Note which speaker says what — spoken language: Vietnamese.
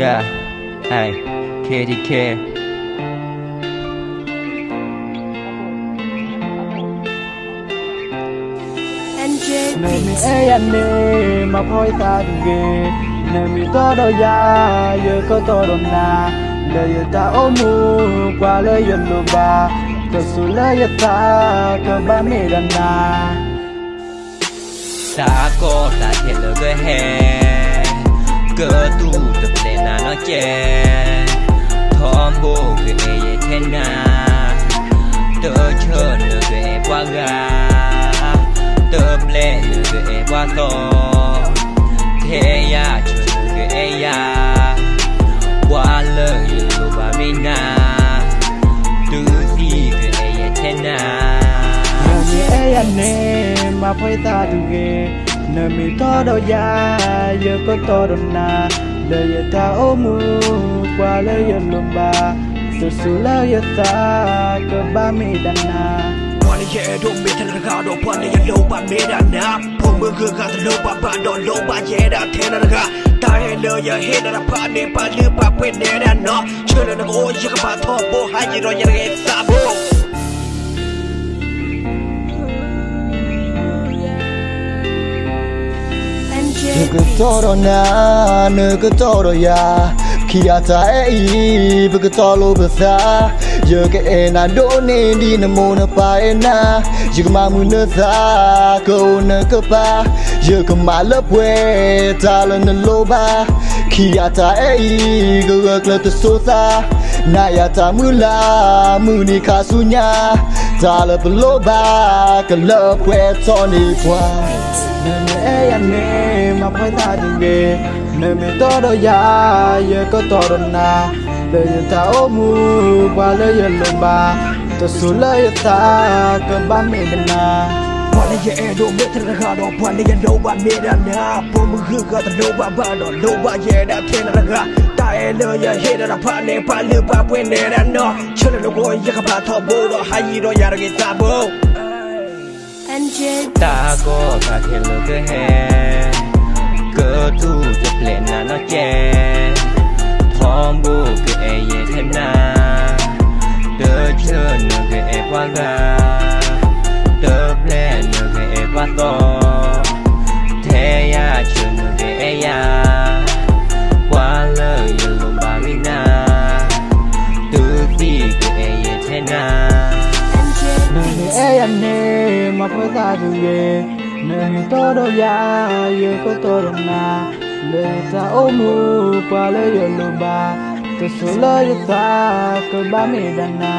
Speaker 1: Yeah Hey KDK
Speaker 2: Này anh đi mà phôi ta đừng ghê. Này mi to đôi da Giờ có to đồng na Để giờ ta ôm mù Qua lời dân đồ ba Thật sự lời giờ ta Cơ ba mi đàn na
Speaker 1: Ta có ta thiệt lời gây hẹn cơ tu tập để là nó chè thom bồ về thế nào tớ chờ lờ về qua gà. Tôm lệ lờ về qua to thế ya chờ lờ về ya. Qua lờ yêu bà mình na tư gì về thế na
Speaker 2: Hãy subscribe cho kênh Ghiền Mì Gõ Để không Nơi mi to todo ya Yo có to todo na lời Lê ta ôm mu Qua lê yo lumba Sự sự lời yo ta, Cơ ba mi đàn na
Speaker 3: Quan hệ đồ mê ra gà qua quan hệ lâu ba mi đàn na Phố mưa gương gà thân lâu ba ba đồ lâu ba dễ đà thế nà ra Ta hẹn lời ya hê đà ba nê ba lư ba quên nê đà nó. Chưa lần nào ô yê gà ba thô bô hai dì rồi yê gà xa
Speaker 4: 그토록 나는 그토록 야 기아타에 입을 그토록 벗어 여기에 난 돈에 니는 모나 빠에 나 지금 아무나 사 거우는 그봐 여기 말럽왜 다른 로바 기아타에 이거 그렇게 쏟아 나야 ta mula muni kasunya ta le bloba ke le pwe toni kwa
Speaker 2: Nene ya ne ma pa ta dinge Nene to do ya ye ko to do na Le ye ta o mu ba le ye lo ba To su le ye ta ke ba me de na
Speaker 3: ွာလေးရဲ့အဲ့တို့မေတ္တာကတော့ဘွာလေးရဲ့လောဘမေတ္တာနာပုံမခကတော့လောဘဘာတော့လောဘရဲ့တဲ့ထင်ရကတာရဲ့လောရဲ့ဟေရတာဖာနေပါလေပါပွင့်နေရနော်ချစ်လို့ကိုရကပါတော့ဘောတော့ဟာကြီးတော့ရရကိစားဘော
Speaker 1: ta có cả thể lỡ cái hè cơ tu chụp lên là nó che, thom bu cái e ye thêm na. Tớ chưa nửa cái e qua ga. Tớ ple nửa cái e qua to.
Speaker 2: ရနေမဖိုးသားတူကေနေမတော်တော့ရာရကတော့တော့နာလေတာအမှုကွာလေရလို့ပါတဆူလေရတာကဘာမေရနာ